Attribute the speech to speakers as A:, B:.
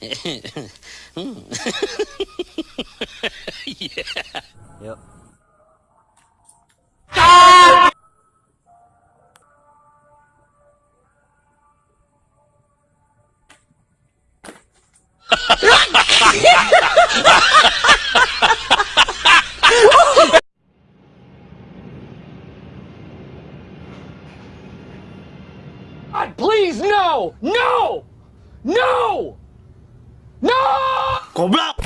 A: yeah.
B: Yep.
C: God, please, no! No! No! No!
B: Goblok!